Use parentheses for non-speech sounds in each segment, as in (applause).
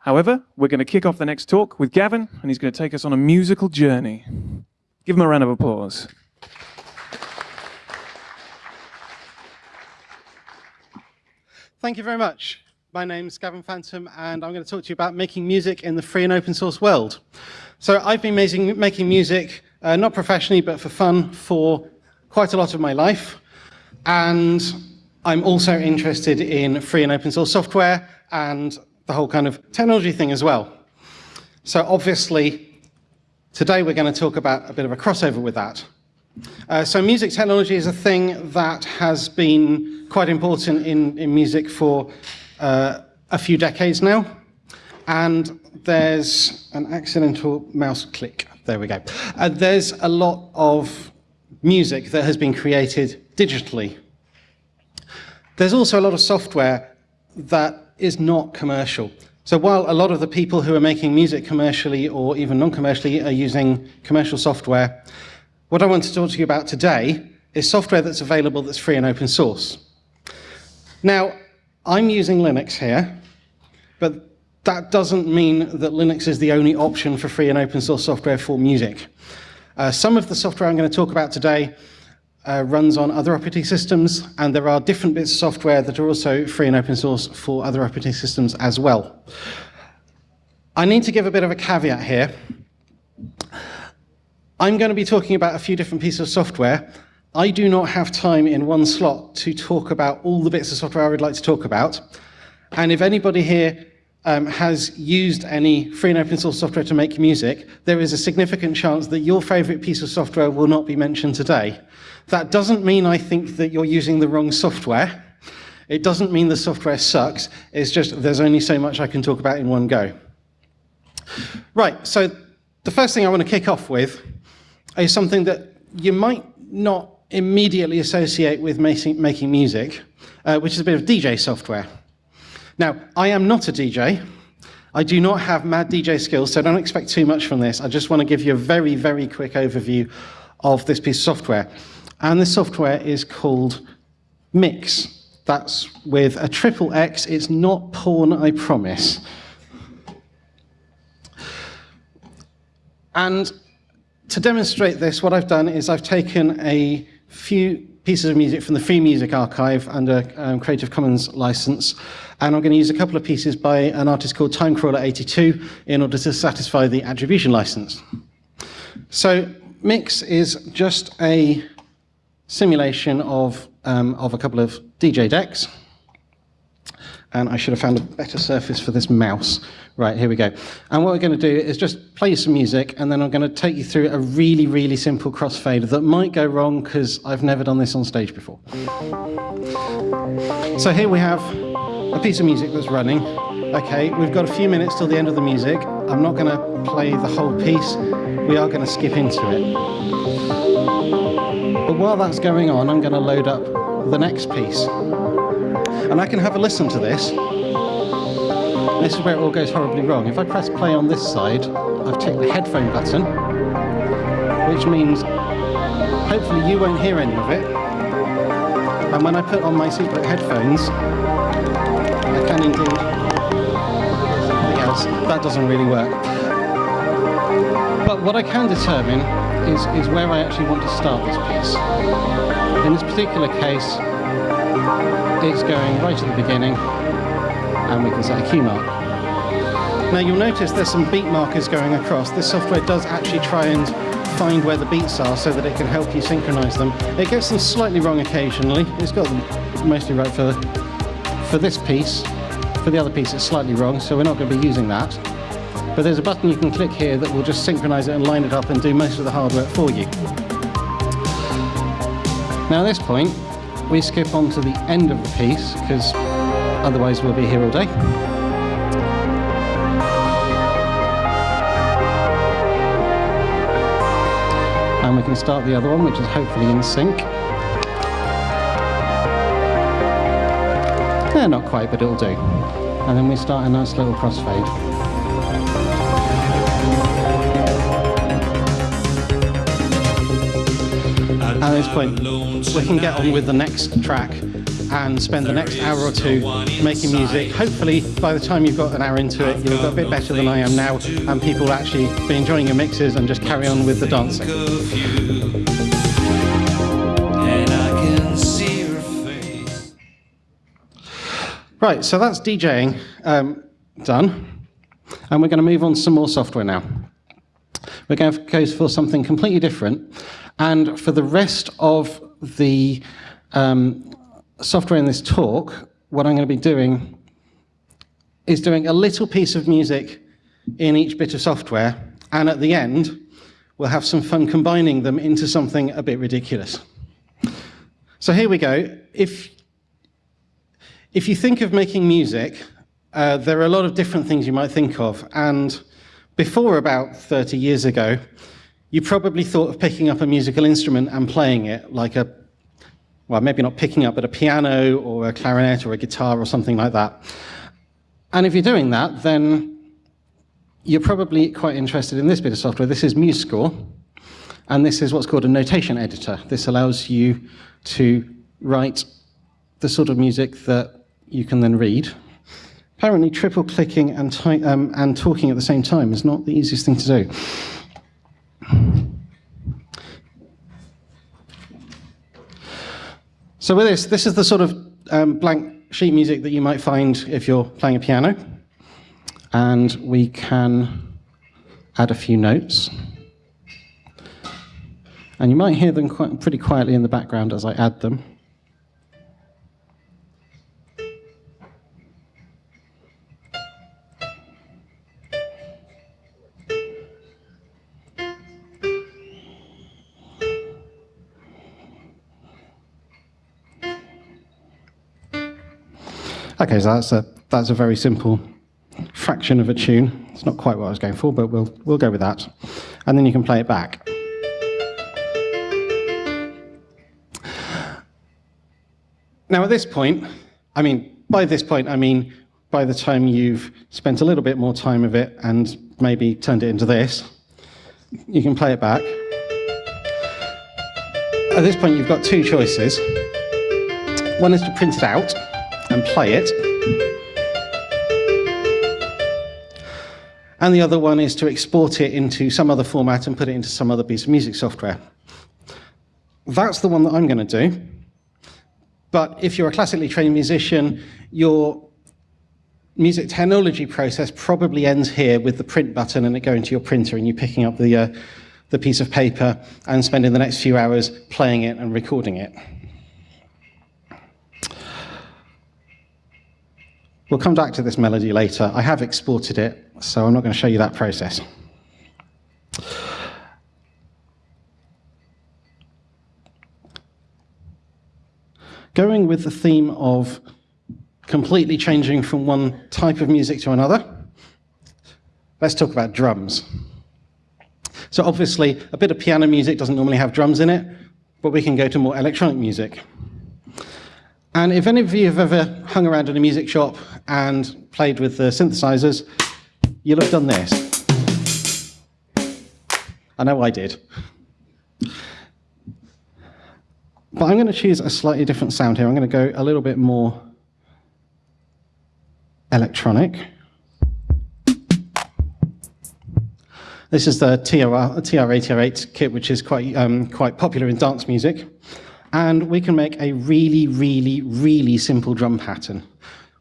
However, we're going to kick off the next talk with Gavin, and he's going to take us on a musical journey. Give him a round of applause. Thank you very much. My name's Gavin Phantom, and I'm going to talk to you about making music in the free and open source world. So I've been making, making music, uh, not professionally, but for fun, for quite a lot of my life. And I'm also interested in free and open source software and the whole kind of technology thing as well. So obviously, today we're going to talk about a bit of a crossover with that. Uh, so music technology is a thing that has been quite important in, in music for uh, a few decades now. And there's an accidental mouse click. There we go. Uh, there's a lot of music that has been created digitally. There's also a lot of software that is not commercial. So while a lot of the people who are making music commercially or even non-commercially are using commercial software, what I want to talk to you about today is software that's available that's free and open source. Now, I'm using Linux here, but that doesn't mean that Linux is the only option for free and open source software for music. Uh, some of the software I'm going to talk about today uh, runs on other operating systems, and there are different bits of software that are also free and open source for other operating systems as well. I need to give a bit of a caveat here. I'm going to be talking about a few different pieces of software, I do not have time in one slot to talk about all the bits of software I would like to talk about. And if anybody here um, has used any free and open source software to make music, there is a significant chance that your favorite piece of software will not be mentioned today. That doesn't mean I think that you're using the wrong software. It doesn't mean the software sucks. It's just there's only so much I can talk about in one go. Right, so the first thing I want to kick off with is something that you might not immediately associate with making, music, uh, which is a bit of DJ software. Now, I am not a DJ. I do not have mad DJ skills, so don't expect too much from this. I just want to give you a very, very quick overview of this piece of software. And this software is called Mixxx. That's with a triple X. It's not porn, I promise. And to demonstrate this, what I've done is I've taken a few pieces of music from the Free Music Archive under um, Creative Commons license. And I'm going to use a couple of pieces by an artist called Timecrawler82 in order to satisfy the attribution license. So Mixxx is just a simulation of, um, of a couple of DJ decks and I should have found a better surface for this mouse. Right, here we go. And what we're going to do is just play some music, and then I'm going to take you through a really, really simple crossfade that might go wrong because I've never done this on stage before. So here we have a piece of music that's running. Okay, we've got a few minutes till the end of the music. I'm not going to play the whole piece. We are going to skip into it. While that's going on, I'm going to load up the next piece. And I can have a listen to this. This is where it all goes horribly wrong. If I press play on this side, I've ticked the headphone button, which means hopefully you won't hear any of it. And when I put on my secret headphones, I can indeed something else. That doesn't really work. But what I can determine is, is where I actually want to start this piece. In this particular case, it's going right at the beginning and we can set a key mark. Now you'll notice there's some beat markers going across. This software does actually try and find where the beats are so that it can help you synchronize them. It gets them slightly wrong occasionally. It's got them mostly right for, for this piece. For the other piece it's slightly wrong, so we're not going to be using that. But there's a button you can click here that will just synchronize it and line it up and do most of the hard work for you. Now at this point, we skip on to the end of the piece because otherwise we'll be here all day. And we can start the other one, which is hopefully in sync. Yeah, not quite, but it'll do. And then we start a nice little crossfade. This point, we can get on with the next track. and spend the next hour or two making music. Hopefully, by the time you've got an hour into it, got a bit better than I am now, and people will actually be enjoying your mixes and just carry on with the dancing. Right, so that's DJing um, done, and we're going to move on to some more software now. We're going to go for something completely different, and for the rest of the um, software in this talk, what I'm going to be doing is doing a little piece of music in each bit of software, and at the end, we'll have some fun combining them into something a bit ridiculous. So here we go. If if you think of making music, uh, there are a lot of different things you might think of. And before about 30 years ago, you probably thought of picking up a musical instrument and playing it, like a, well, maybe not picking up, but a piano or a clarinet or a guitar or something like that. And if you're doing that, then you're probably quite interested in this bit of software. This is MuseScore, and this is what's called a notation editor. This allows you to write the sort of music that you can then read. Apparently, triple clicking and, um, and talking at the same time is not the easiest thing to do. So with this, this is the sort of um, blank sheet music that you might find if you're playing a piano. And we can add a few notes. And you might hear them quite, pretty quietly in the background as I add them. Okay, so that's a, that's a very simple fraction of a tune. It's not quite what I was going for, but we'll, we'll go with that. And then you can play it back. Now, at this point, I mean, by this point, I mean by the time you've spent a little bit more time with it and maybe turned it into this, you can play it back. At this point, you've got two choices. One is to print it out, and play it. And the other one is to export it into some other format and put it into some other piece of music software. That's the one that I'm going to do. But if you're a classically trained musician, your music technology process probably ends here with the print button and it going to your printer and you picking up the, uh, the piece of paper and spending the next few hours playing it and recording it. We'll come back to this melody later. I have exported it, so I'm not going to show you that process. Going with the theme of completely changing from one type of music to another, let's talk about drums. So obviously, a bit of piano music doesn't normally have drums in it, but we can go to more electronic music. And if any of you have ever hung around in a music shop and played with the synthesizers, you'll have done this. I know I did. But I'm going to choose a slightly different sound here. I'm going to go a little bit more electronic. This is the TR, TR-808 kit, which is quite, um, quite popular in dance music and we can make a really, really, really simple drum pattern.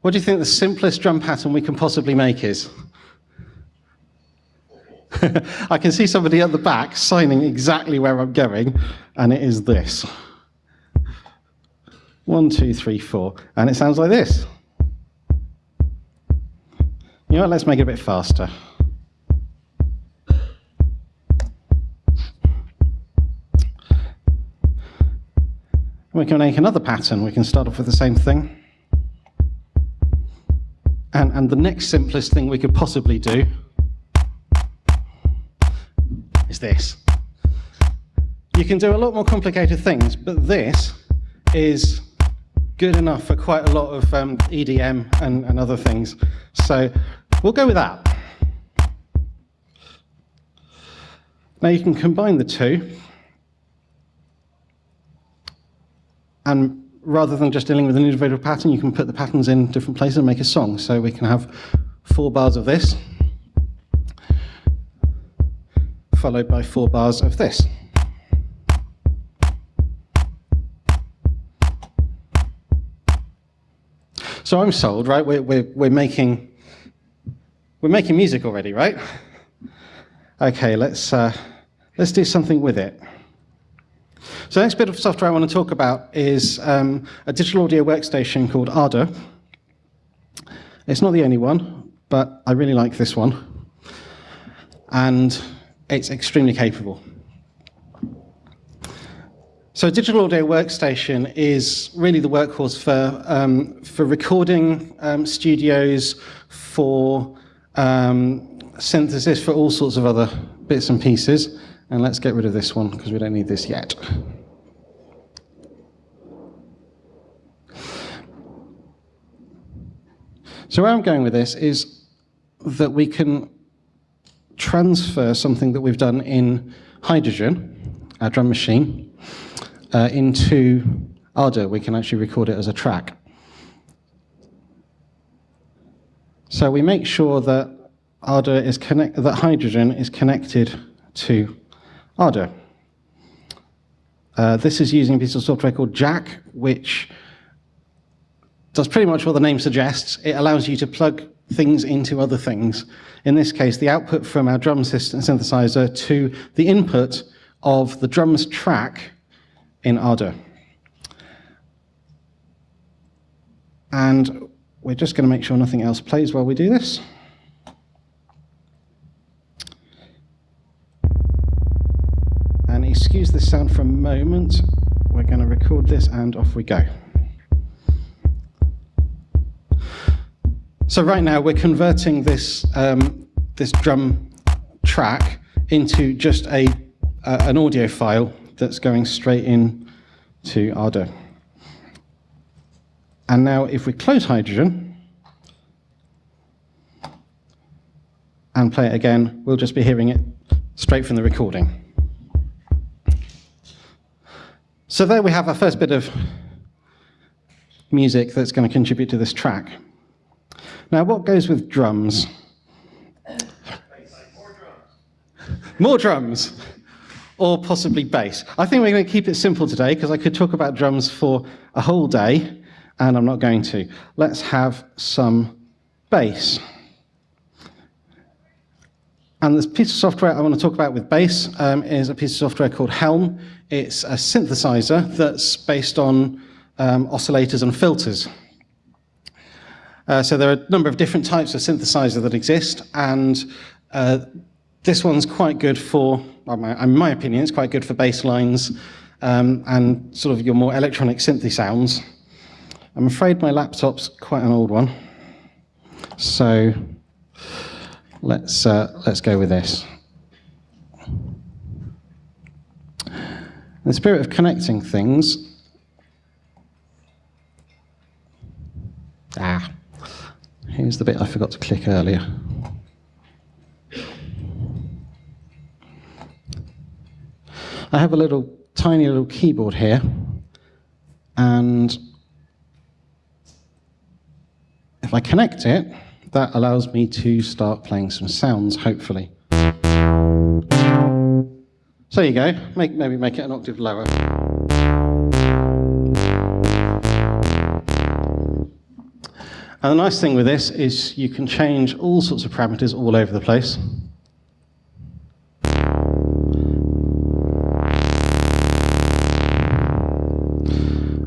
What do you think the simplest drum pattern we can possibly make is? (laughs) I can see somebody at the back signing exactly where I'm going, and it is this. One, two, three, four. And it sounds like this. You know what, let's make it a bit faster. We can make another pattern. We can start off with the same thing. And, and the next simplest thing we could possibly do is this. You can do a lot more complicated things, but this is good enough for quite a lot of um, EDM and, and other things. So we'll go with that. Now you can combine the two and rather than just dealing with an individual pattern, you can put the patterns in different places and make a song. So we can have four bars of this, followed by four bars of this. So I'm sold, right? We're, we're, we're, making, we're making music already, right? Okay, let's, uh, let's do something with it. So the next bit of software I want to talk about is um, a digital audio workstation called Ardour. It's not the only one, but I really like this one. And it's extremely capable. So a digital audio workstation is really the workhorse for, um, for recording um, studios, for um, synthesis, for all sorts of other bits and pieces. And let's get rid of this one because we don't need this yet. So where I'm going with this is that we can transfer something that we've done in Hydrogen, our drum machine, uh, into Ardour. We can actually record it as a track. So we make sure that Ardour is connect that Hydrogen is connected to Ardour. Uh, this is using a piece of software called Jack, which does pretty much what the name suggests. It allows you to plug things into other things. In this case, the output from our drum system synthesizer to the input of the drums track in Ardour. And we're just going to make sure nothing else plays while we do this. Excuse the sound for a moment. We're going to record this and off we go. So right now we're converting this, um, this drum track into just a, uh, an audio file that's going straight in to Ardour. And now if we close Hydrogen and play it again, we'll just be hearing it straight from the recording. So there we have our first bit of music that's going to contribute to this track. Now, what goes with drums? More drums. Or possibly bass. I think we're going to keep it simple today because I could talk about drums for a whole day, and I'm not going to. Let's have some bass. And this piece of software I want to talk about with bass um, is a piece of software called Helm. It's a synthesizer that's based on um, oscillators and filters. Uh, so there are a number of different types of synthesizer that exist, and uh, this one's quite good for, in my opinion, it's quite good for bass lines um, and sort of your more electronic synthy sounds. I'm afraid my laptop's quite an old one, so let's, uh, let's go with this. In the spirit of connecting things, ah, Here's the bit I forgot to click earlier. I have a little tiny little keyboard here, and if I connect it, that allows me to start playing some sounds, hopefully. So there you go, make, maybe make it an octave lower. And the nice thing with this is you can change all sorts of parameters all over the place.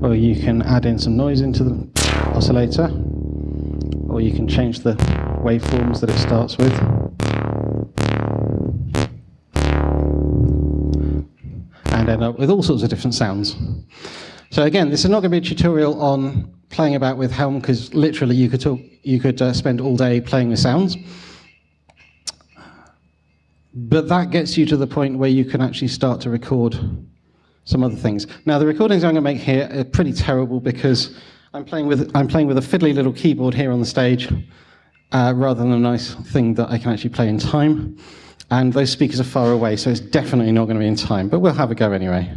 Or you can add in some noise into the oscillator, or you can change the waveforms that it starts with. And end up with all sorts of different sounds. So again, this is not going to be a tutorial on playing about with Helm because literally you could talk, you could uh, spend all day playing with sounds. But that gets you to the point where you can actually start to record some other things. Now the recordings I'm going to make here are pretty terrible because I'm playing with I'm playing with a fiddly little keyboard here on the stage, uh, rather than a nice thing that I can actually play in time. And those speakers are far away, so it's definitely not going to be in time. But we'll have a go anyway.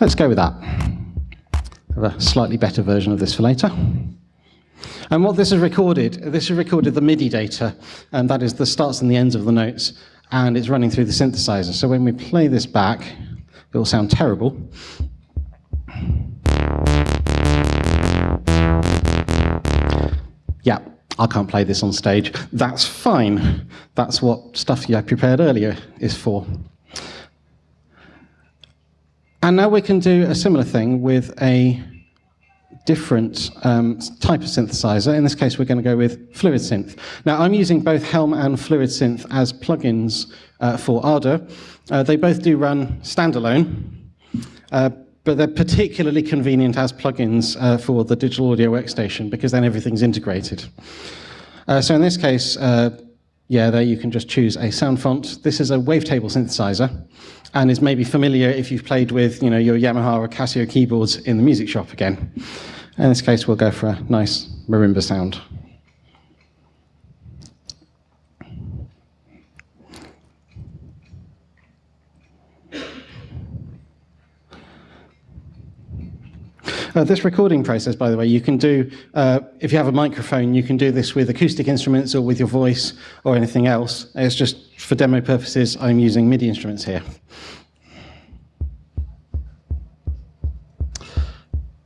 Let's go with that. Have a slightly better version of this for later. And what this has recorded, this has recorded the MIDI data, and that is the starts and the ends of the notes and it's running through the synthesizer. So when we play this back, it will sound terrible. Yeah, I can't play this on stage. That's fine. That's what stuff had prepared earlier is for. And now we can do a similar thing with a different um, type of synthesizer. In this case, we're going to go with FluidSynth. Now, I'm using both Helm and FluidSynth as plugins uh, for Ardour. Uh, they both do run standalone, uh, but they're particularly convenient as plugins uh, for the digital audio workstation because then everything's integrated. Uh, so in this case, uh, yeah, there you can just choose a sound font. This is a wavetable synthesizer and is maybe familiar if you've played with you know, your Yamaha or Casio keyboards in the music shop again. In this case, we'll go for a nice marimba sound. Uh, this recording process, by the way, you can do, uh, if you have a microphone, you can do this with acoustic instruments or with your voice or anything else. It's just for demo purposes, I'm using MIDI instruments here.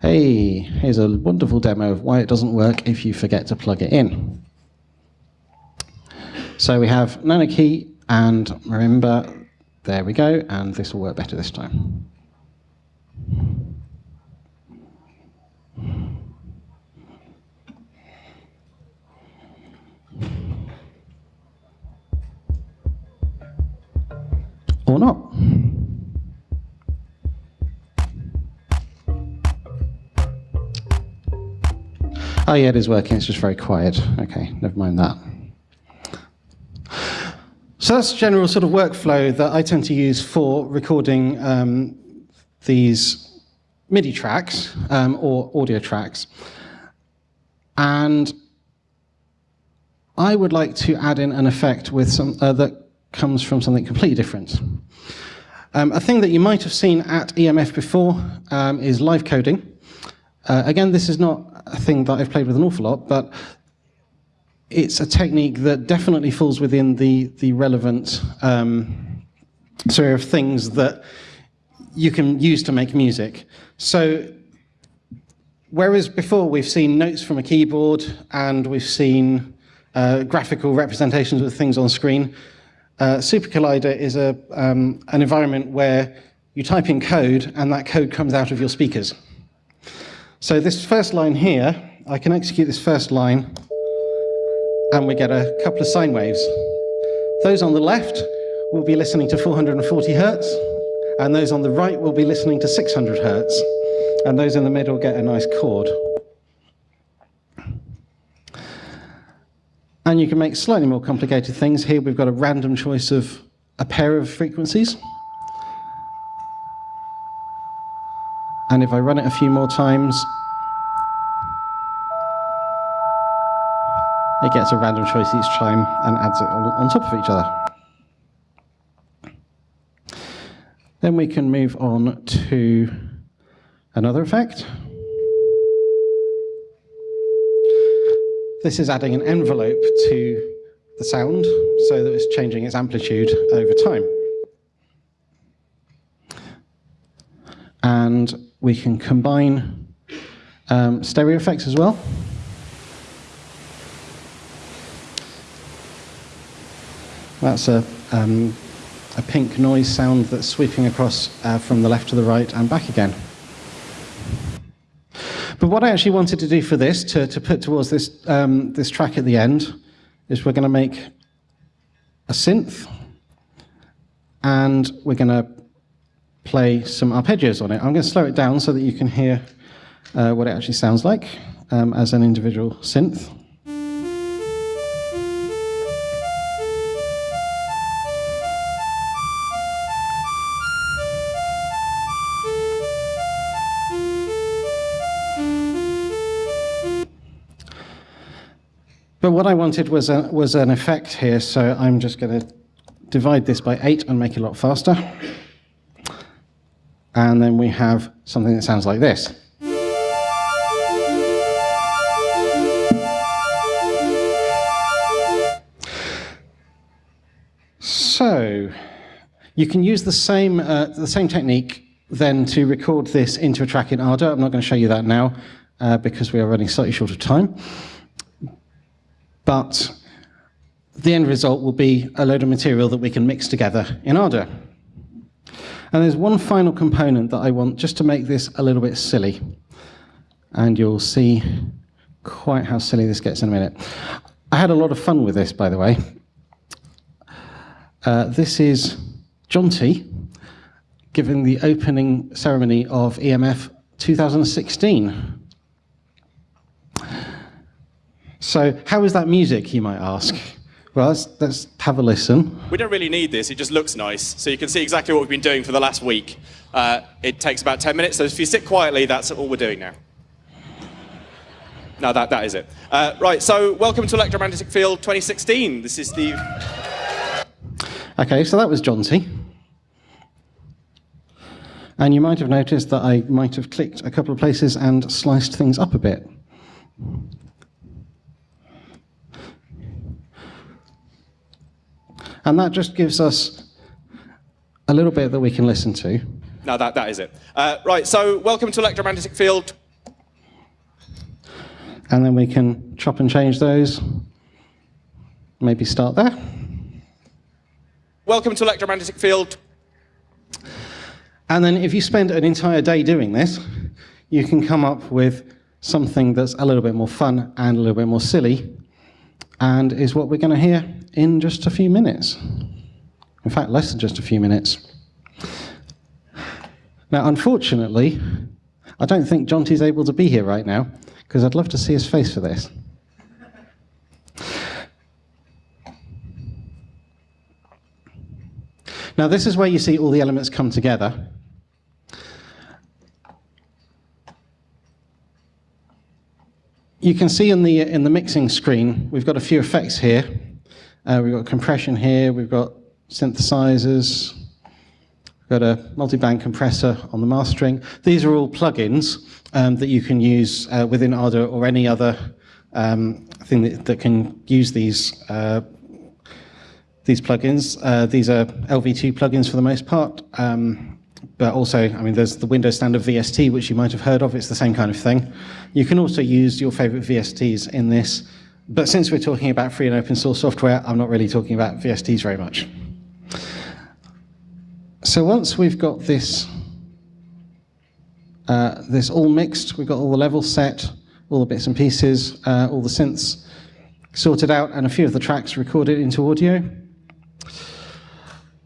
Hey, here's a wonderful demo of why it doesn't work if you forget to plug it in. So we have nanoKEY and marimba. There we go, and this will work better this time. Or not. Oh yeah, it is working, it's just very quiet. Okay, never mind that. So that's general sort of workflow that I tend to use for recording um, these MIDI tracks um, or audio tracks. And I would like to add in an effect with some uh, that comes from something completely different. Um, a thing that you might have seen at EMF before um, is live coding. Uh, again, this is not a thing that I've played with an awful lot, but it's a technique that definitely falls within the, the relevant um, sort of things that you can use to make music. So whereas before we've seen notes from a keyboard and we've seen uh, graphical representations of things on screen, uh, is a, um, an environment where you type in code and that code comes out of your speakers. So this first line here, I can execute this first line and we get a couple of sine waves. Those on the left will be listening to 440 hertz, and those on the right will be listening to 600 hertz, and those in the middle get a nice chord. And you can make slightly more complicated things. Here we've got a random choice of a pair of frequencies. And if I run it a few more times, it gets a random choice each time and adds it on top of each other. Then we can move on to another effect. This is adding an envelope to the sound so that it's changing its amplitude over time. And we can combine um, stereo effects as well. That's a, um, a pink noise sound that's sweeping across uh, from the left to the right and back again. But what I actually wanted to do for this, to, to put towards this, um, this track at the end, is we're going to make a synth, and we're going to play some arpeggios on it. I'm going to slow it down so that you can hear uh, what it actually sounds like um, as an individual synth. But what I wanted was, a, was an effect here, so I'm just going to divide this by 8 and make it a lot faster. and then we have something that sounds like this. So, you can use the same, uh, the same technique then to record this into a track in Ardour. I'm not going to show you that now uh, because we are running slightly short of time. But the end result will be a load of material that we can mix together in order. And there's one final component that I want just to make this a little bit silly. And you'll see quite how silly this gets in a minute. I had a lot of fun with this, by the way. Uh, this is Jonty giving the opening ceremony of EMF 2016. So, how is that music, you might ask? Well, let's, let's have a listen. We don't really need this, it just looks nice. So you can see exactly what we've been doing for the last week. Uh, it takes about 10 minutes, so if you sit quietly, that's all we're doing now. No, that, that is it. Uh, right, so welcome to Electromagnetic Field 2016. This is the... Okay, so that was Jonty. And you might have noticed that I might have clicked a couple of places and sliced things up a bit. And that just gives us a little bit that we can listen to. No, that, that is it. Uh, right, so welcome to Electromagnetic Field. And then we can chop and change those. Maybe start there. Welcome to Electromagnetic Field. And then if you spend an entire day doing this, you can come up with something that's a little bit more fun and a little bit more silly, and is what we're going to hear in just a few minutes. In fact, less than just a few minutes. Now, unfortunately, I don't think Jonty's able to be here right now, because I'd love to see his face for this. Now, this is where you see all the elements come together. You can see in the, in the mixing screen, we've got a few effects here. Uh, we've got compression here, we've got synthesizers, we've got a multi-band compressor on the mastering. These are all plugins um, that you can use uh, within Ardour or any other um, thing that, that, can use these uh, these plugins. Uh, these are LV2 plugins for the most part. Um, but also, I mean, there's the Windows standard VST, which you might have heard of. It's the same kind of thing. You can also use your favorite VSTs in this. But since we're talking about free and open source software, I'm not really talking about VSTs very much. So once we've got this, uh, this all mixed, we've got all the levels set, all the bits and pieces, uh, all the synths sorted out, and a few of the tracks recorded into audio,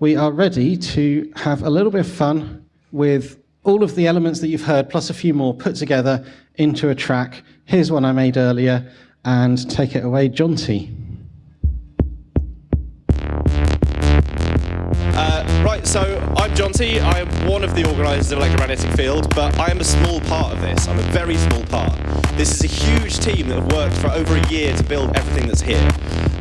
we are ready to have a little bit of fun with all of the elements that you've heard, plus a few more, put together into a track. Here's one I made earlier, and take it away, Jonty. Uh, right, so I'm Jonty. I am one of the organisers of Electromagnetic Field, but I am a small part of this. I'm a very small part. This is a huge team that have worked for over a year to build everything that's here.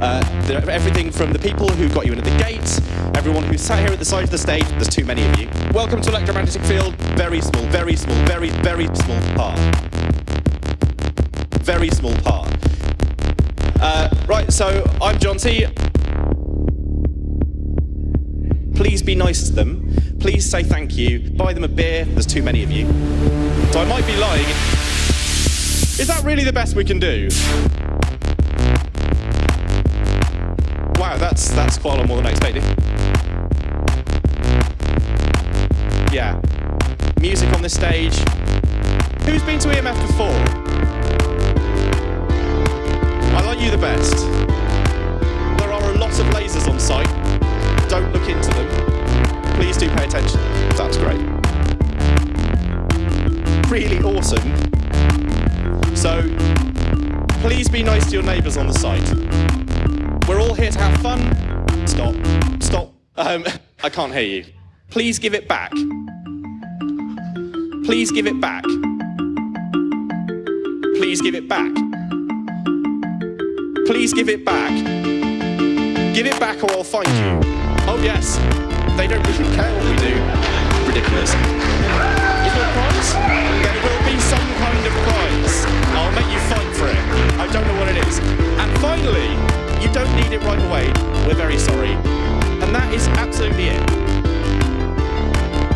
Uh, everything from the people who got you into the gates, everyone who sat here at the side of the stage, there's too many of you. Welcome to Electromagnetic Field, very small, very small, very, very small part. Very small part. Uh, right, so I'm Jonty. Please be nice to them. Please say thank you. Buy them a beer. There's too many of you. So I might be lying. Is that really the best we can do? Wow, that's that's quite a lot more than I expected. Yeah. Music on this stage. Who's been to EMF before? I like you the best. There are a lot of lasers on site. Don't look into them. Please do pay attention. That's great. Really awesome. So please be nice to your neighbours on the site. We're all here to have fun. Stop. Stop. Um, I can't hear you. Please give it back. Please give it back. Please give it back. Please give it back. Give it back or I'll find you. Oh yes, they don't really care what we do. ridiculous. Is there a prize? There will be some kind of prize. I'll make you fight for it. I don't know what it is. And finally, you don't need it right away. We're very sorry. And that is absolutely it.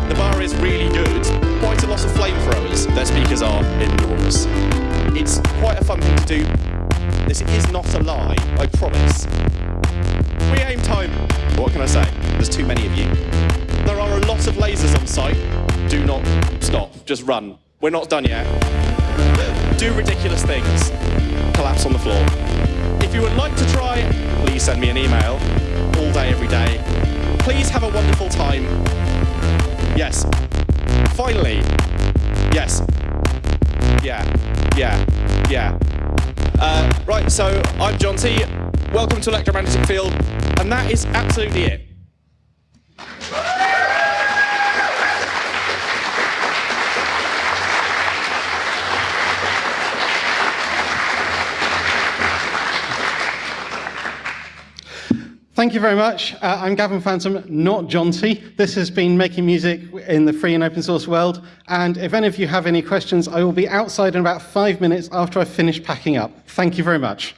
The bar is really good. Quite a lot of flamethrowers. Their speakers are enormous. It's quite a fun thing to do. This is not a lie, I promise. We aim time. What can I say? There's too many of you. There are a lot of lasers on site. Do not stop. Just run. We're not done yet. Do ridiculous things. Collapse on the floor. You would like to try, please send me an email. All day, every day. Please have a wonderful time. Yes. Finally. Yes. Yeah. Yeah. Yeah. Uh, right, so I'm Jonty. Welcome to Electromagnetic Field, and that is absolutely it. Thank you very much. Uh, I'm Gavin Phantom, not John. This has been making music in the free and open source world. And if any of you have any questions, I will be outside in about five minutes after I finish packing up. Thank you very much.